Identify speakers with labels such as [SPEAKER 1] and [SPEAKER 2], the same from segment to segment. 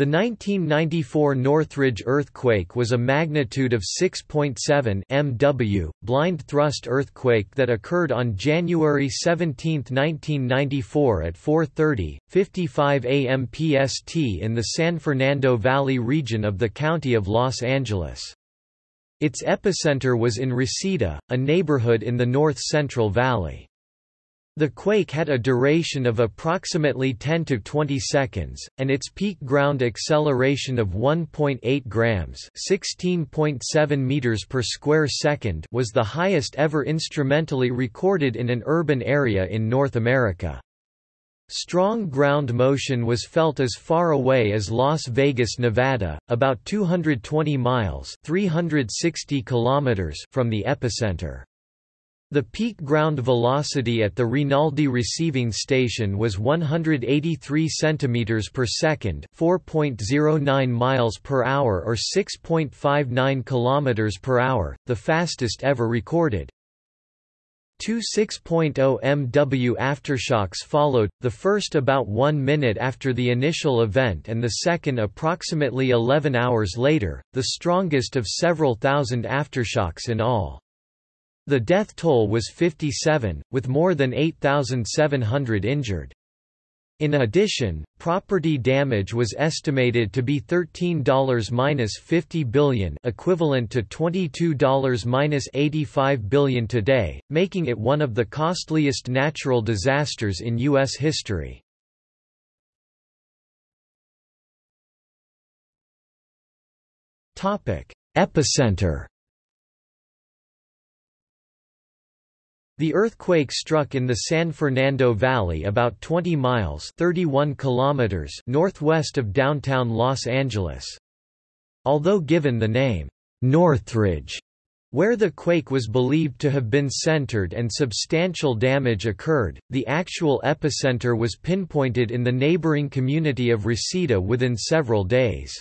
[SPEAKER 1] The 1994 Northridge earthquake was a magnitude of 6.7 MW, blind thrust earthquake that occurred on January 17, 1994 at 4.30, 55 am PST in the San Fernando Valley region of the County of Los Angeles. Its epicenter was in Reseda, a neighborhood in the north-central valley. The quake had a duration of approximately 10 to 20 seconds, and its peak ground acceleration of 1.8 grams (16.7 meters per square second) was the highest ever instrumentally recorded in an urban area in North America. Strong ground motion was felt as far away as Las Vegas, Nevada, about 220 miles (360 kilometers) from the epicenter. The peak ground velocity at the Rinaldi receiving station was 183 cm per second, 4.09 miles per hour or 6.59 km per hour, the fastest ever recorded. Two 6.0 MW aftershocks followed, the first about one minute after the initial event and the second approximately 11 hours later, the strongest of several thousand aftershocks in all. The death toll was 57, with more than 8,700 injured. In addition, property damage was estimated to be $13-50 billion equivalent to $22-85 billion today, making it one of the costliest natural disasters in U.S. history. Epicenter The earthquake struck in the San Fernando Valley about 20 miles 31 kilometers northwest of downtown Los Angeles. Although given the name, Northridge, where the quake was believed to have been centered and substantial damage occurred, the actual epicenter was pinpointed in the neighboring community of Reseda within several days.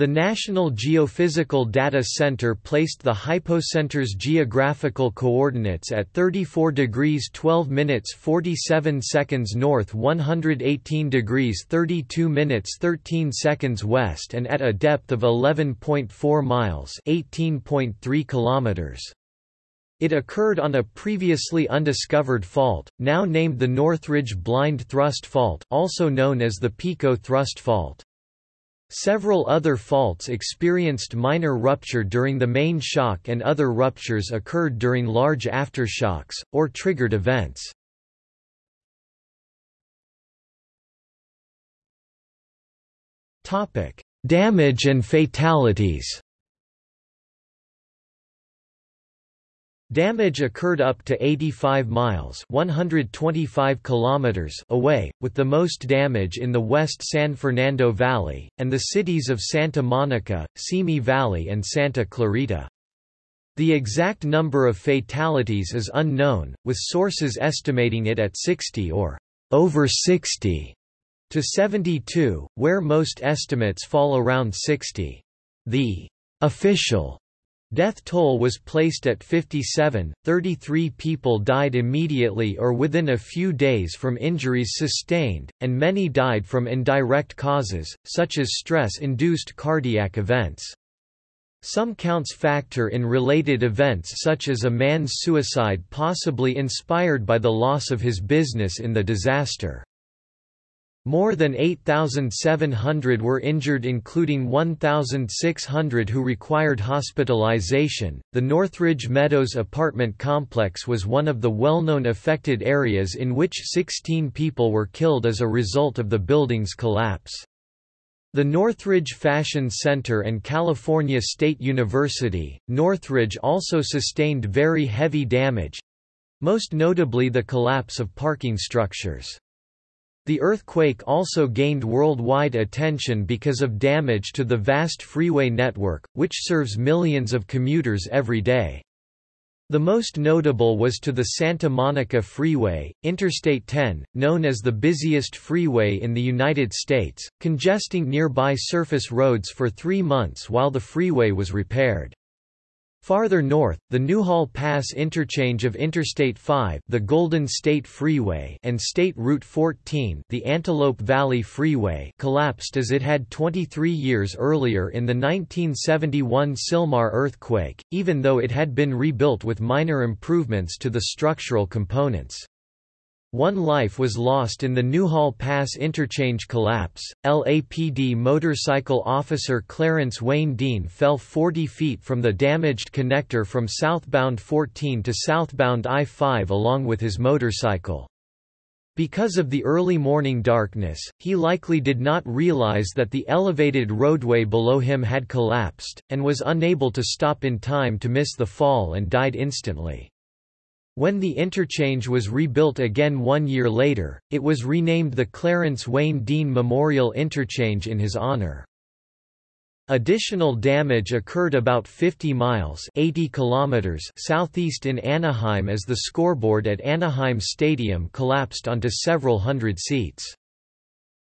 [SPEAKER 1] The National Geophysical Data Center placed the hypocenter's geographical coordinates at 34 degrees 12 minutes 47 seconds north 118 degrees 32 minutes 13 seconds west and at a depth of 11.4 miles 18.3 kilometers. It occurred on a previously undiscovered fault, now named the Northridge Blind Thrust Fault also known as the Pico Thrust Fault. Several other faults experienced minor rupture during the main shock and other ruptures occurred during large aftershocks, or triggered events. Damage and fatalities Damage occurred up to 85 miles 125 kilometers away, with the most damage in the West San Fernando Valley, and the cities of Santa Monica, Simi Valley and Santa Clarita. The exact number of fatalities is unknown, with sources estimating it at 60 or over 60 to 72, where most estimates fall around 60. The official Death toll was placed at 57, 33 people died immediately or within a few days from injuries sustained, and many died from indirect causes, such as stress-induced cardiac events. Some counts factor in related events such as a man's suicide possibly inspired by the loss of his business in the disaster. More than 8,700 were injured, including 1,600 who required hospitalization. The Northridge Meadows apartment complex was one of the well known affected areas in which 16 people were killed as a result of the building's collapse. The Northridge Fashion Center and California State University, Northridge also sustained very heavy damage most notably the collapse of parking structures. The earthquake also gained worldwide attention because of damage to the vast freeway network, which serves millions of commuters every day. The most notable was to the Santa Monica Freeway, Interstate 10, known as the busiest freeway in the United States, congesting nearby surface roads for three months while the freeway was repaired. Farther north, the Newhall Pass interchange of Interstate 5 the Golden State Freeway and State Route 14 the Antelope Valley Freeway collapsed as it had 23 years earlier in the 1971 Sylmar earthquake, even though it had been rebuilt with minor improvements to the structural components. One life was lost in the Newhall Pass interchange collapse. LAPD motorcycle officer Clarence Wayne Dean fell 40 feet from the damaged connector from southbound 14 to southbound I-5 along with his motorcycle. Because of the early morning darkness, he likely did not realize that the elevated roadway below him had collapsed, and was unable to stop in time to miss the fall and died instantly. When the interchange was rebuilt again one year later, it was renamed the Clarence Wayne Dean Memorial Interchange in his honor. Additional damage occurred about 50 miles 80 kilometers southeast in Anaheim as the scoreboard at Anaheim Stadium collapsed onto several hundred seats.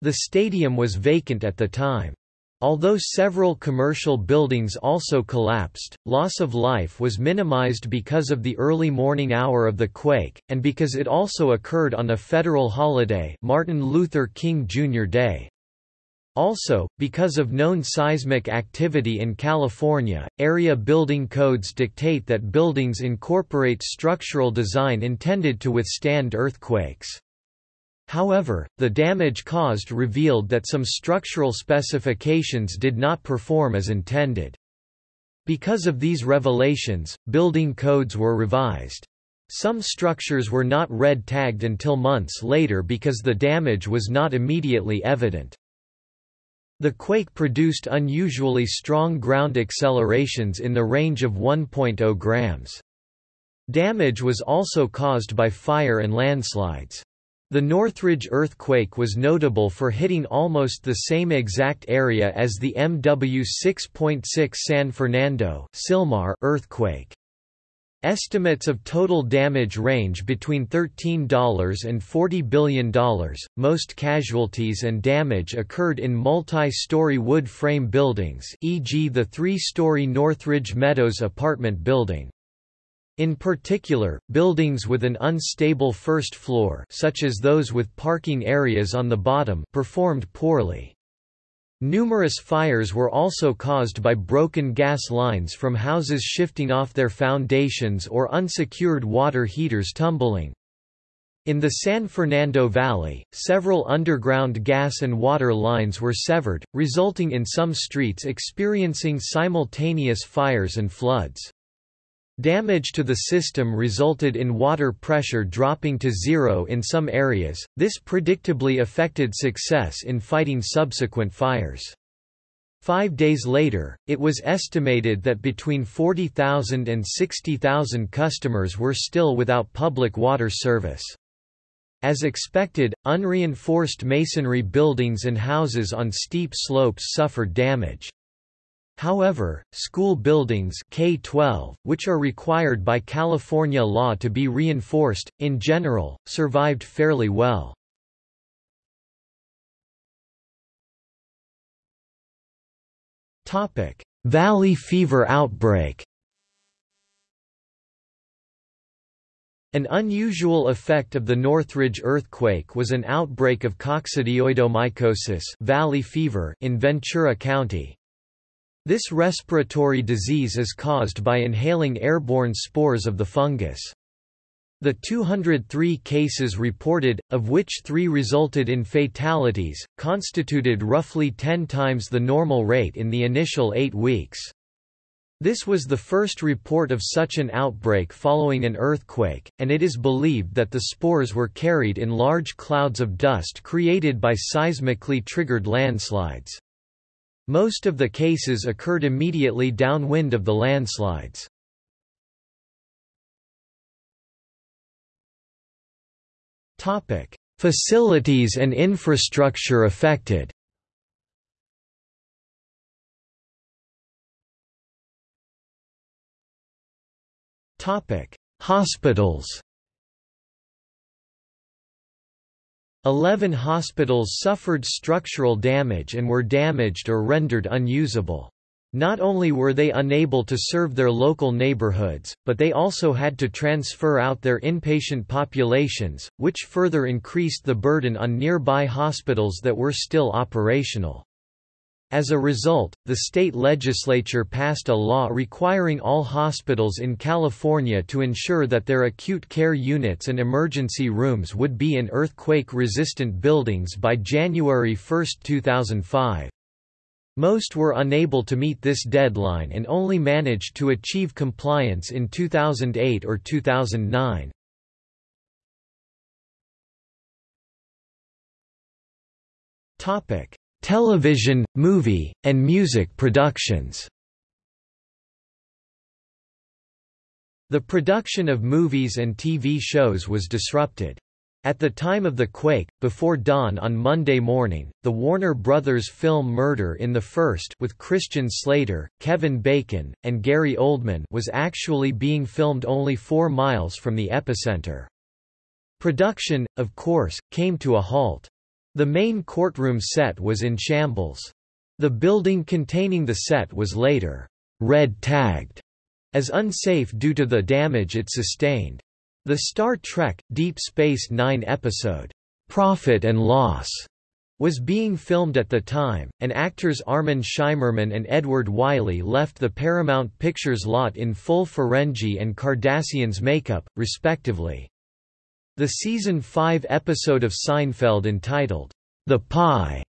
[SPEAKER 1] The stadium was vacant at the time. Although several commercial buildings also collapsed, loss of life was minimized because of the early morning hour of the quake, and because it also occurred on a federal holiday Martin Luther King Jr. Day. Also, because of known seismic activity in California, area building codes dictate that buildings incorporate structural design intended to withstand earthquakes. However, the damage caused revealed that some structural specifications did not perform as intended. Because of these revelations, building codes were revised. Some structures were not red tagged until months later because the damage was not immediately evident. The quake produced unusually strong ground accelerations in the range of 1.0 grams. Damage was also caused by fire and landslides. The Northridge earthquake was notable for hitting almost the same exact area as the MW 6.6 San Fernando earthquake. Estimates of total damage range between $13 and $40 billion. Most casualties and damage occurred in multi-story wood frame buildings, e.g. the three-story Northridge Meadows apartment building. In particular, buildings with an unstable first floor such as those with parking areas on the bottom performed poorly. Numerous fires were also caused by broken gas lines from houses shifting off their foundations or unsecured water heaters tumbling. In the San Fernando Valley, several underground gas and water lines were severed, resulting in some streets experiencing simultaneous fires and floods. Damage to the system resulted in water pressure dropping to zero in some areas, this predictably affected success in fighting subsequent fires. Five days later, it was estimated that between 40,000 and 60,000 customers were still without public water service. As expected, unreinforced masonry buildings and houses on steep slopes suffered damage. However, school buildings K-12, which are required by California law to be reinforced, in general, survived fairly well. Valley fever outbreak An unusual effect of the Northridge earthquake was an outbreak of coccidioidomycosis valley fever in Ventura County, this respiratory disease is caused by inhaling airborne spores of the fungus. The 203 cases reported, of which three resulted in fatalities, constituted roughly 10 times the normal rate in the initial eight weeks. This was the first report of such an outbreak following an earthquake, and it is believed that the spores were carried in large clouds of dust created by seismically triggered landslides. Most of the cases occurred immediately downwind of the landslides. Topic: Facilities and infrastructure affected. Topic: Hospitals Eleven hospitals suffered structural damage and were damaged or rendered unusable. Not only were they unable to serve their local neighborhoods, but they also had to transfer out their inpatient populations, which further increased the burden on nearby hospitals that were still operational. As a result, the state legislature passed a law requiring all hospitals in California to ensure that their acute care units and emergency rooms would be in earthquake-resistant buildings by January 1, 2005. Most were unable to meet this deadline and only managed to achieve compliance in 2008 or 2009. Topic: Television, movie, and music productions. The production of movies and TV shows was disrupted. At the time of the quake, before dawn on Monday morning, the Warner Brothers film Murder in the First with Christian Slater, Kevin Bacon, and Gary Oldman was actually being filmed only four miles from the epicenter. Production, of course, came to a halt. The main courtroom set was in shambles. The building containing the set was later red-tagged as unsafe due to the damage it sustained. The Star Trek, Deep Space Nine episode, Profit and Loss, was being filmed at the time, and actors Armin Shimerman and Edward Wiley left the Paramount Pictures lot in full Ferengi and Cardassians makeup, respectively. The season 5 episode of Seinfeld entitled, The Pie,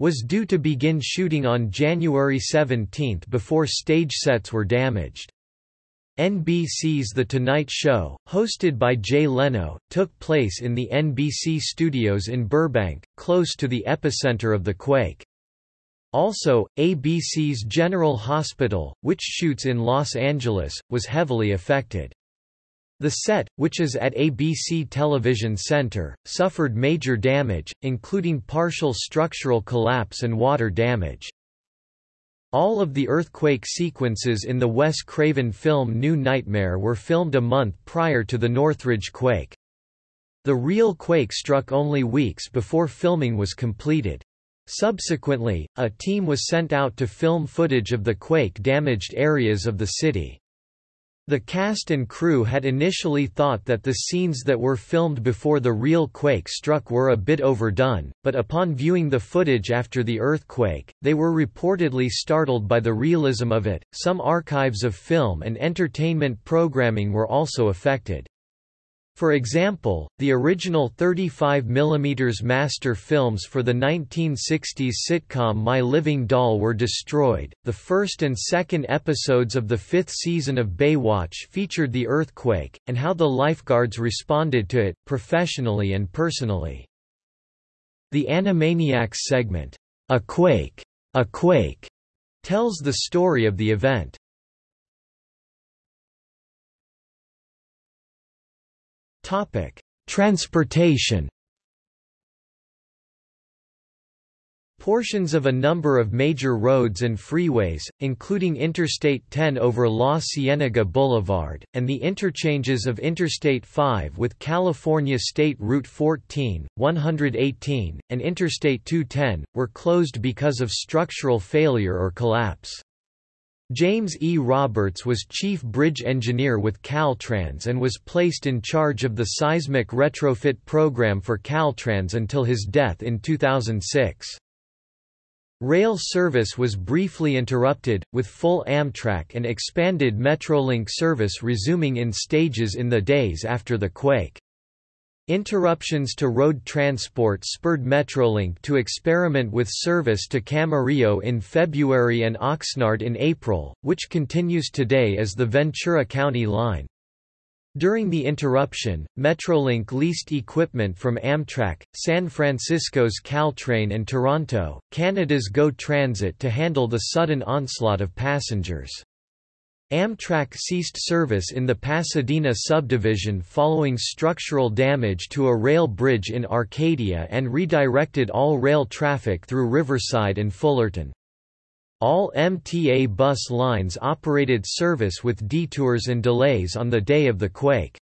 [SPEAKER 1] was due to begin shooting on January 17 before stage sets were damaged. NBC's The Tonight Show, hosted by Jay Leno, took place in the NBC studios in Burbank, close to the epicenter of the quake. Also, ABC's General Hospital, which shoots in Los Angeles, was heavily affected. The set, which is at ABC Television Center, suffered major damage, including partial structural collapse and water damage. All of the earthquake sequences in the Wes Craven film New Nightmare were filmed a month prior to the Northridge quake. The real quake struck only weeks before filming was completed. Subsequently, a team was sent out to film footage of the quake-damaged areas of the city. The cast and crew had initially thought that the scenes that were filmed before the real quake struck were a bit overdone, but upon viewing the footage after the earthquake, they were reportedly startled by the realism of it. Some archives of film and entertainment programming were also affected. For example, the original 35 mm master films for the 1960s sitcom My Living Doll were destroyed. The first and second episodes of the fifth season of Baywatch featured the earthquake, and how the lifeguards responded to it, professionally and personally. The Animaniacs segment, A Quake, A Quake, tells the story of the event. Topic: Transportation. Portions of a number of major roads and freeways, including Interstate 10 over La Cienega Boulevard, and the interchanges of Interstate 5 with California State Route 14, 118, and Interstate 210, were closed because of structural failure or collapse. James E. Roberts was chief bridge engineer with Caltrans and was placed in charge of the seismic retrofit program for Caltrans until his death in 2006. Rail service was briefly interrupted, with full Amtrak and expanded Metrolink service resuming in stages in the days after the quake. Interruptions to road transport spurred Metrolink to experiment with service to Camarillo in February and Oxnard in April, which continues today as the Ventura County line. During the interruption, Metrolink leased equipment from Amtrak, San Francisco's Caltrain and Toronto, Canada's GO Transit to handle the sudden onslaught of passengers. Amtrak ceased service in the Pasadena subdivision following structural damage to a rail bridge in Arcadia and redirected all rail traffic through Riverside and Fullerton. All MTA bus lines operated service with detours and delays on the day of the quake.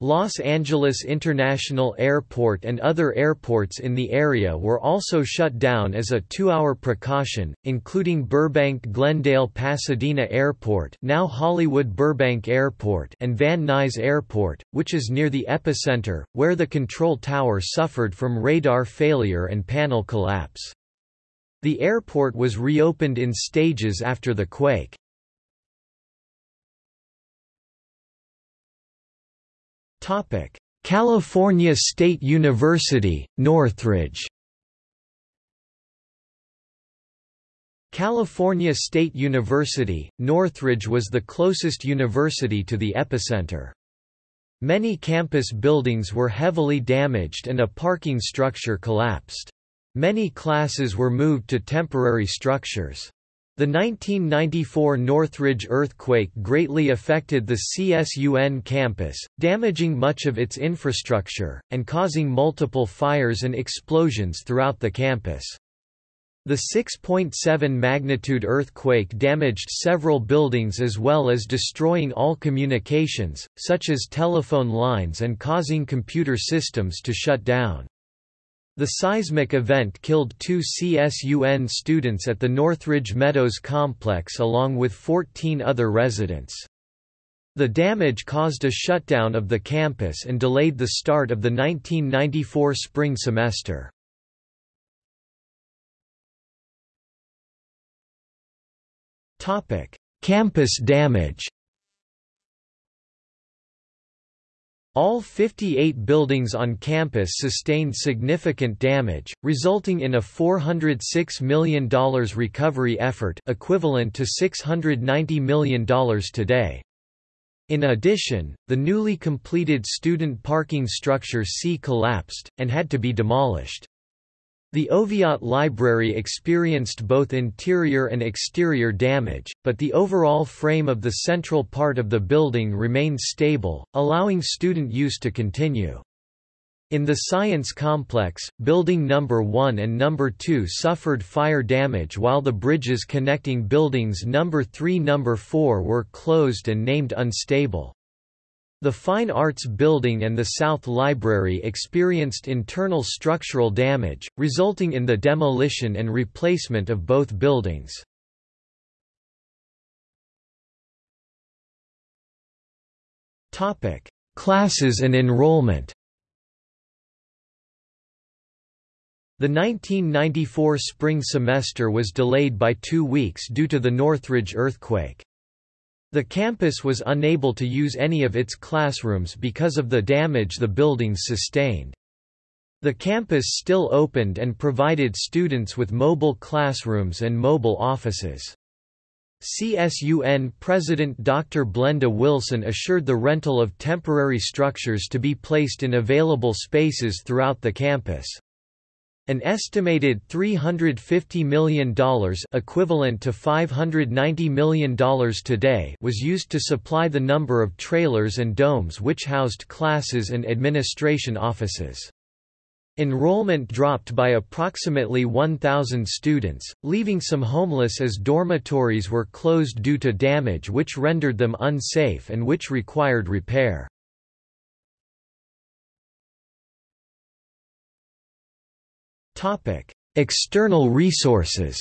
[SPEAKER 1] Los Angeles International Airport and other airports in the area were also shut down as a two-hour precaution, including Burbank-Glendale-Pasadena Airport now Hollywood Burbank Airport and Van Nuys Airport, which is near the epicenter, where the control tower suffered from radar failure and panel collapse. The airport was reopened in stages after the quake. California State University, Northridge California State University, Northridge was the closest university to the epicenter. Many campus buildings were heavily damaged and a parking structure collapsed. Many classes were moved to temporary structures. The 1994 Northridge earthquake greatly affected the CSUN campus, damaging much of its infrastructure, and causing multiple fires and explosions throughout the campus. The 6.7 magnitude earthquake damaged several buildings as well as destroying all communications, such as telephone lines and causing computer systems to shut down. The seismic event killed two CSUN students at the Northridge Meadows complex along with 14 other residents. The damage caused a shutdown of the campus and delayed the start of the 1994 spring semester. Campus damage All 58 buildings on campus sustained significant damage, resulting in a $406 million recovery effort equivalent to $690 million today. In addition, the newly completed student parking structure C collapsed, and had to be demolished. The Oviatt Library experienced both interior and exterior damage, but the overall frame of the central part of the building remained stable, allowing student use to continue. In the Science Complex, Building No. 1 and No. 2 suffered fire damage while the bridges connecting Buildings No. 3 No. 4 were closed and named unstable. The Fine Arts Building and the South Library experienced internal structural damage, resulting in the demolition and replacement of both buildings. Classes and enrollment The 1994 spring semester was delayed by two weeks due to the Northridge earthquake. The campus was unable to use any of its classrooms because of the damage the buildings sustained. The campus still opened and provided students with mobile classrooms and mobile offices. CSUN President Dr. Blenda Wilson assured the rental of temporary structures to be placed in available spaces throughout the campus. An estimated $350 million equivalent to $590 million today was used to supply the number of trailers and domes which housed classes and administration offices. Enrollment dropped by approximately 1,000 students, leaving some homeless as dormitories were closed due to damage which rendered them unsafe and which required repair. Topic: External resources.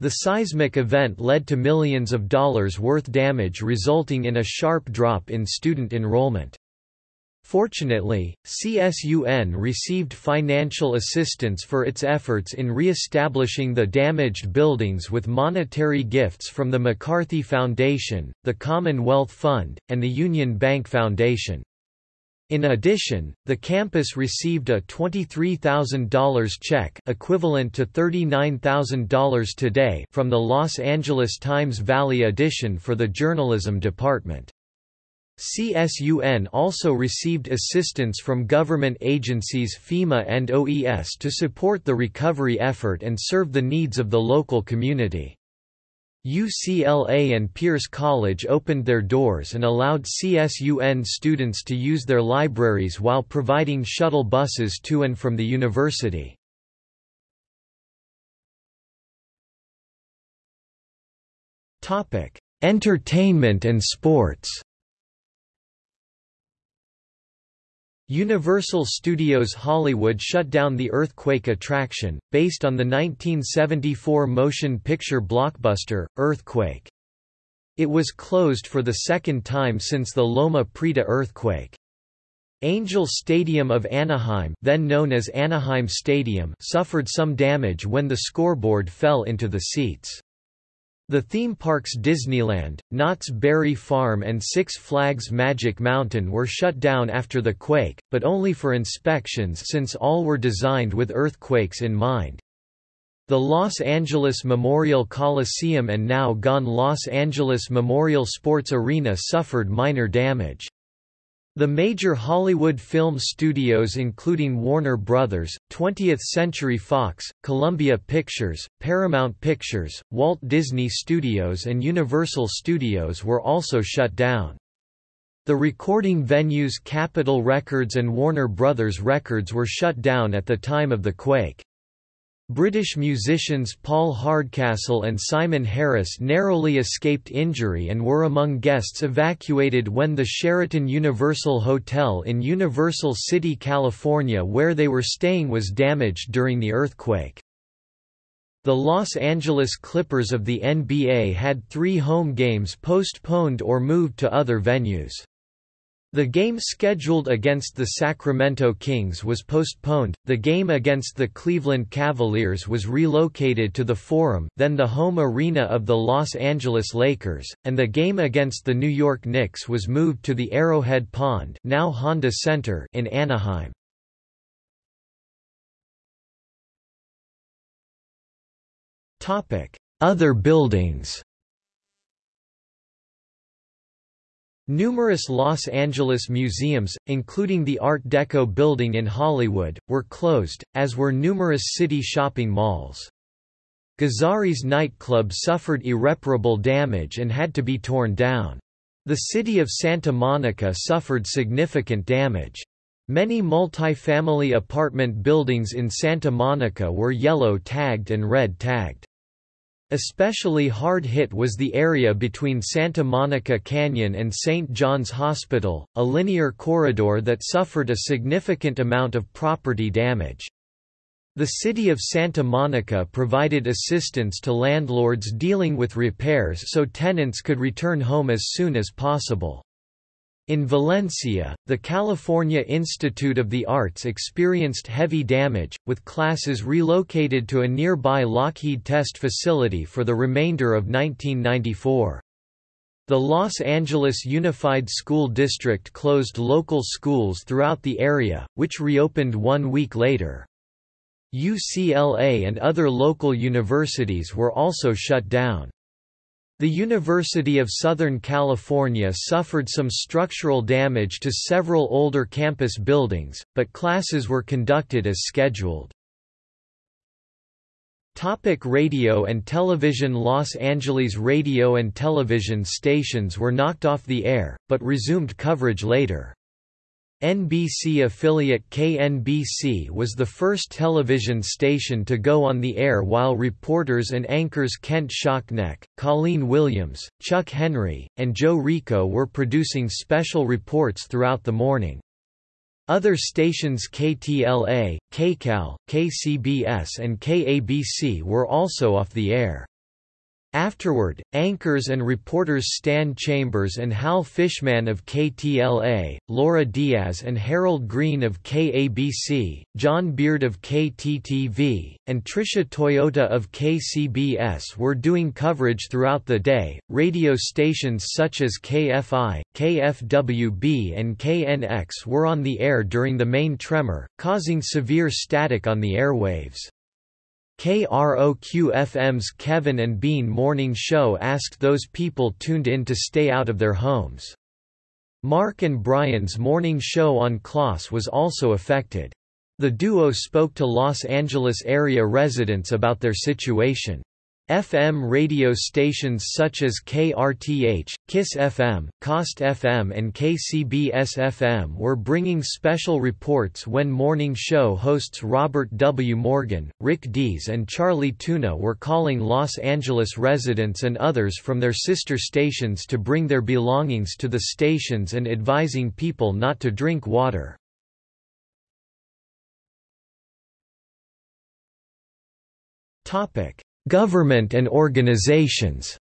[SPEAKER 1] The seismic event led to millions of dollars worth damage resulting in a sharp drop in student enrollment. Fortunately, CSUN received financial assistance for its efforts in re-establishing the damaged buildings with monetary gifts from the McCarthy Foundation, the Commonwealth Fund, and the Union Bank Foundation. In addition, the campus received a $23,000 check equivalent to $39,000 today from the Los Angeles Times Valley edition for the journalism department. CSUN also received assistance from government agencies FEMA and OES to support the recovery effort and serve the needs of the local community. UCLA and Pierce College opened their doors and allowed CSUN students to use their libraries while providing shuttle buses to and from the university. Entertainment and sports Universal Studios Hollywood shut down the Earthquake attraction, based on the 1974 motion picture blockbuster, Earthquake. It was closed for the second time since the Loma Prieta earthquake. Angel Stadium of Anaheim, then known as Anaheim Stadium, suffered some damage when the scoreboard fell into the seats. The theme parks Disneyland, Knott's Berry Farm and Six Flags Magic Mountain were shut down after the quake, but only for inspections since all were designed with earthquakes in mind. The Los Angeles Memorial Coliseum and now gone Los Angeles Memorial Sports Arena suffered minor damage. The major Hollywood film studios including Warner Brothers, 20th Century Fox, Columbia Pictures, Paramount Pictures, Walt Disney Studios and Universal Studios were also shut down. The recording venues Capitol Records and Warner Brothers Records were shut down at the time of the quake. British musicians Paul Hardcastle and Simon Harris narrowly escaped injury and were among guests evacuated when the Sheraton Universal Hotel in Universal City, California where they were staying was damaged during the earthquake. The Los Angeles Clippers of the NBA had three home games postponed or moved to other venues. The game scheduled against the Sacramento Kings was postponed, the game against the Cleveland Cavaliers was relocated to the Forum then the home arena of the Los Angeles Lakers, and the game against the New York Knicks was moved to the Arrowhead Pond now Honda Center in Anaheim. Other buildings Numerous Los Angeles museums, including the Art Deco building in Hollywood, were closed, as were numerous city shopping malls. Gazzarri's nightclub suffered irreparable damage and had to be torn down. The city of Santa Monica suffered significant damage. Many multi-family apartment buildings in Santa Monica were yellow tagged and red tagged. Especially hard hit was the area between Santa Monica Canyon and St. John's Hospital, a linear corridor that suffered a significant amount of property damage. The city of Santa Monica provided assistance to landlords dealing with repairs so tenants could return home as soon as possible. In Valencia, the California Institute of the Arts experienced heavy damage, with classes relocated to a nearby Lockheed test facility for the remainder of 1994. The Los Angeles Unified School District closed local schools throughout the area, which reopened one week later. UCLA and other local universities were also shut down. The University of Southern California suffered some structural damage to several older campus buildings, but classes were conducted as scheduled. Topic radio and television Los Angeles radio and television stations were knocked off the air, but resumed coverage later. NBC affiliate KNBC was the first television station to go on the air while reporters and anchors Kent Shocknek, Colleen Williams, Chuck Henry, and Joe Rico were producing special reports throughout the morning. Other stations KTLA, KCAL, KCBS and KABC were also off the air. Afterward, anchors and reporters Stan Chambers and Hal Fishman of KTLA, Laura Diaz and Harold Green of KABC, John Beard of KTTV, and Tricia Toyota of KCBS were doing coverage throughout the day. Radio stations such as KFI, KFWB, and KNX were on the air during the main tremor, causing severe static on the airwaves. KROQ-FM's Kevin and Bean morning show asked those people tuned in to stay out of their homes. Mark and Brian's morning show on KLOS was also affected. The duo spoke to Los Angeles area residents about their situation. FM radio stations such as KRTH, KISS FM, KOST FM and KCBS FM were bringing special reports when morning show hosts Robert W. Morgan, Rick Dees and Charlie Tuna were calling Los Angeles residents and others from their sister stations to bring their belongings to the stations and advising people not to drink water. Topic Government and organizations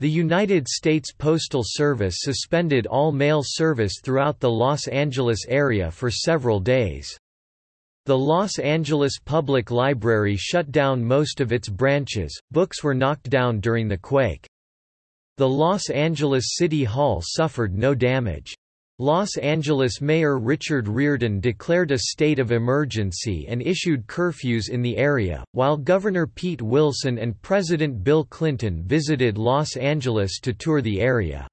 [SPEAKER 1] The United States Postal Service suspended all mail service throughout the Los Angeles area for several days. The Los Angeles Public Library shut down most of its branches, books were knocked down during the quake. The Los Angeles City Hall suffered no damage. Los Angeles Mayor Richard Riordan declared a state of emergency and issued curfews in the area, while Governor Pete Wilson and President Bill Clinton visited Los Angeles to tour the area.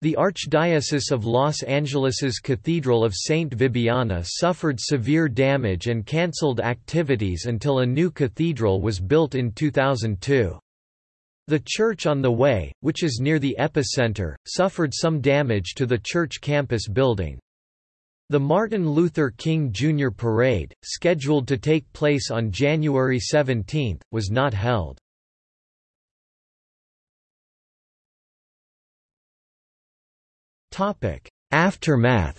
[SPEAKER 1] The Archdiocese of Los Angeles's Cathedral of St. Vibiana suffered severe damage and cancelled activities until a new cathedral was built in 2002. The church on the way, which is near the epicenter, suffered some damage to the church campus building. The Martin Luther King Jr. Parade, scheduled to take place on January 17, was not held. Aftermath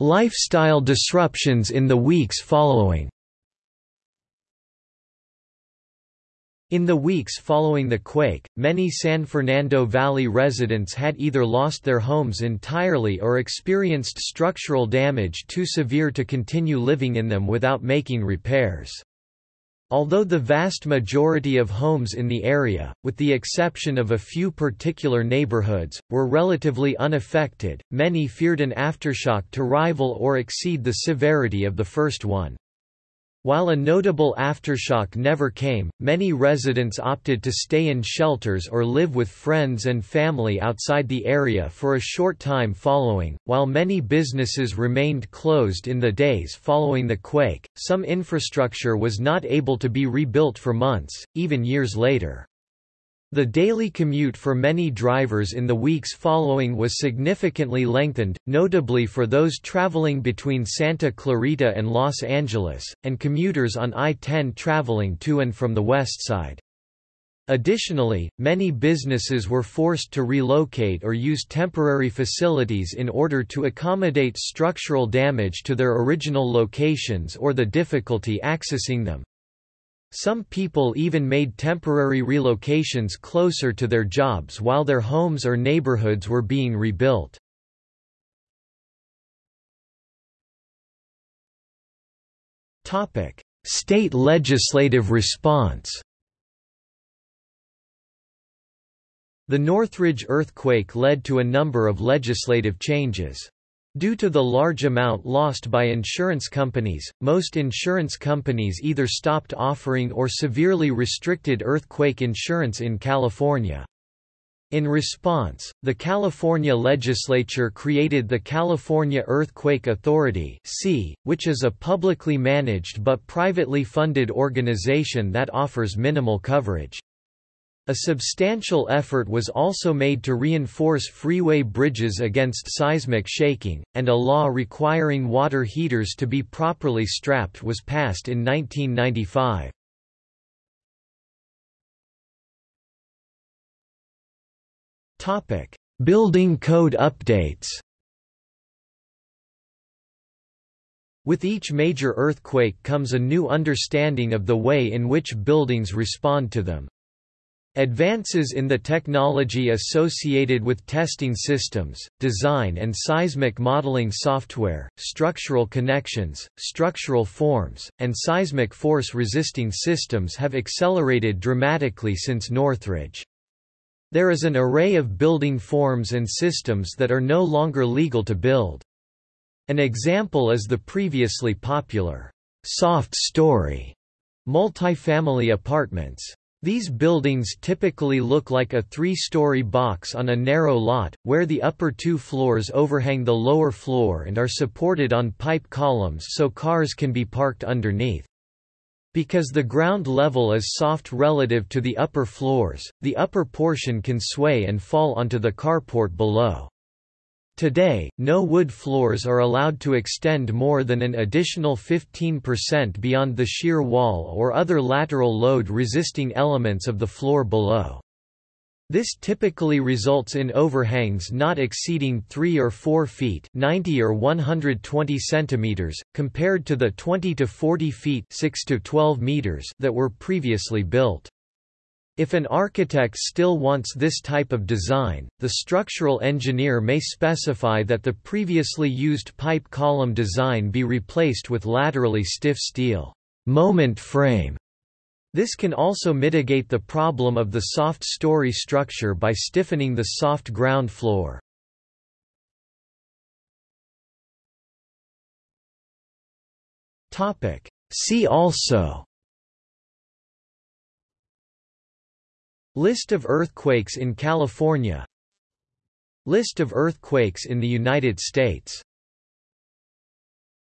[SPEAKER 1] Lifestyle disruptions in the weeks following In the weeks following the quake, many San Fernando Valley residents had either lost their homes entirely or experienced structural damage too severe to continue living in them without making repairs. Although the vast majority of homes in the area, with the exception of a few particular neighborhoods, were relatively unaffected, many feared an aftershock to rival or exceed the severity of the first one. While a notable aftershock never came, many residents opted to stay in shelters or live with friends and family outside the area for a short time following. While many businesses remained closed in the days following the quake, some infrastructure was not able to be rebuilt for months, even years later. The daily commute for many drivers in the weeks following was significantly lengthened, notably for those traveling between Santa Clarita and Los Angeles, and commuters on I-10 traveling to and from the west side. Additionally, many businesses were forced to relocate or use temporary facilities in order to accommodate structural damage to their original locations or the difficulty accessing them. Some people even made temporary relocations closer to their jobs while their homes or neighborhoods were being rebuilt. State legislative response The Northridge earthquake led to a number of legislative changes. Due to the large amount lost by insurance companies, most insurance companies either stopped offering or severely restricted earthquake insurance in California. In response, the California legislature created the California Earthquake Authority which is a publicly managed but privately funded organization that offers minimal coverage. A substantial effort was also made to reinforce freeway bridges against seismic shaking, and a law requiring water heaters to be properly strapped was passed in 1995. Building code updates With each major earthquake comes a new understanding of the way in which buildings respond to them. Advances in the technology associated with testing systems, design and seismic modeling software, structural connections, structural forms, and seismic force-resisting systems have accelerated dramatically since Northridge. There is an array of building forms and systems that are no longer legal to build. An example is the previously popular soft story multifamily apartments. These buildings typically look like a three-story box on a narrow lot, where the upper two floors overhang the lower floor and are supported on pipe columns so cars can be parked underneath. Because the ground level is soft relative to the upper floors, the upper portion can sway and fall onto the carport below. Today, no wood floors are allowed to extend more than an additional 15% beyond the shear wall or other lateral load-resisting elements of the floor below. This typically results in overhangs not exceeding 3 or 4 feet 90 or 120 centimeters, compared to the 20 to 40 feet 6 to 12 meters that were previously built. If an architect still wants this type of design, the structural engineer may specify that the previously used pipe column design be replaced with laterally stiff steel moment frame. This can also mitigate the problem of the soft story structure by stiffening the soft ground floor. See also List of earthquakes in California. List of earthquakes in the United States